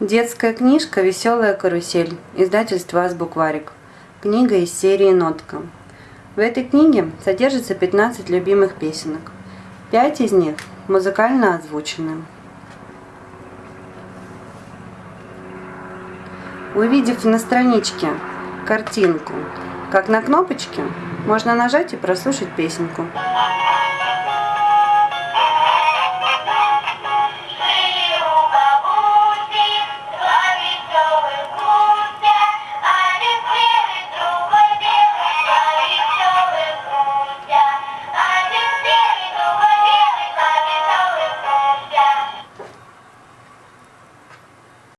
Детская книжка «Веселая карусель», издательство «Азбукварик». Книга из серии «Нотка». В этой книге содержится 15 любимых песенок. Пять из них музыкально озвучены. Увидев на страничке картинку, как на кнопочке, можно нажать и прослушать песенку.